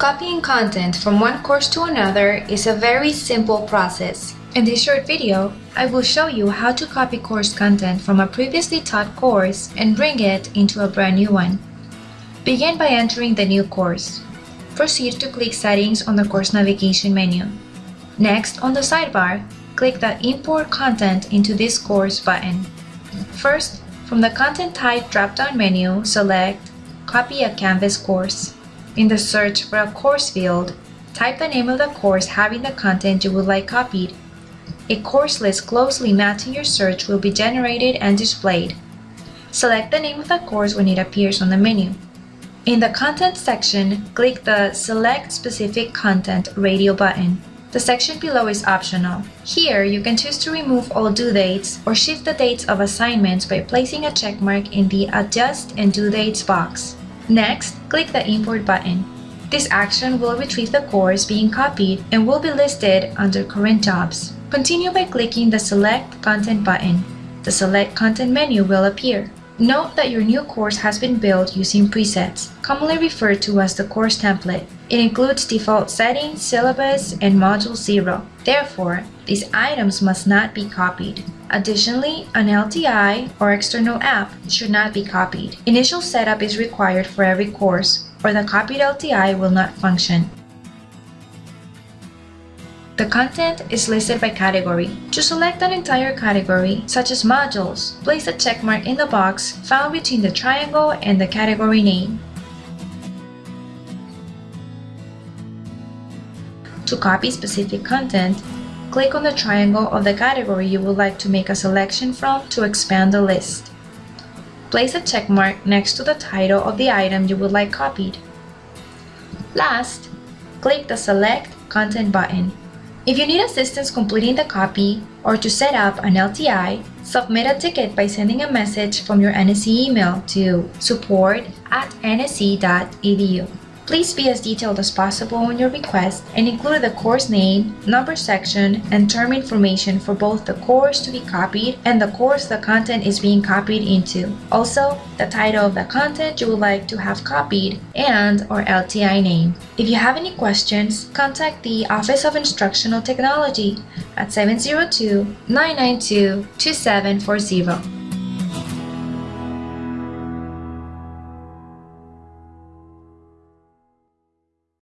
Copying content from one course to another is a very simple process. In this short video, I will show you how to copy course content from a previously taught course and bring it into a brand new one. Begin by entering the new course. Proceed to click Settings on the course navigation menu. Next, on the sidebar, click the Import Content into this course button. First, from the Content Type drop-down menu, select Copy a Canvas course. In the search for a course field, type the name of the course having the content you would like copied. A course list closely matching your search will be generated and displayed. Select the name of the course when it appears on the menu. In the Content section, click the Select Specific Content radio button. The section below is optional. Here, you can choose to remove all due dates or shift the dates of assignments by placing a checkmark in the Adjust and Due Dates box. Next, click the Import button. This action will retrieve the course being copied and will be listed under Current Jobs. Continue by clicking the Select Content button. The Select Content menu will appear. Note that your new course has been built using presets, commonly referred to as the course template. It includes default settings, syllabus, and Module 0. Therefore, these items must not be copied. Additionally, an LTI or external app should not be copied. Initial setup is required for every course, or the copied LTI will not function. The content is listed by category. To select an entire category, such as modules, place a checkmark in the box found between the triangle and the category name. To copy specific content, click on the triangle of the category you would like to make a selection from to expand the list. Place a checkmark next to the title of the item you would like copied. Last, click the Select Content button. If you need assistance completing the copy or to set up an LTI, submit a ticket by sending a message from your NSC email to support at nsc.edu. Please be as detailed as possible in your request and include the course name, number section, and term information for both the course to be copied and the course the content is being copied into. Also, the title of the content you would like to have copied and or LTI name. If you have any questions, contact the Office of Instructional Technology at 702-992-2740.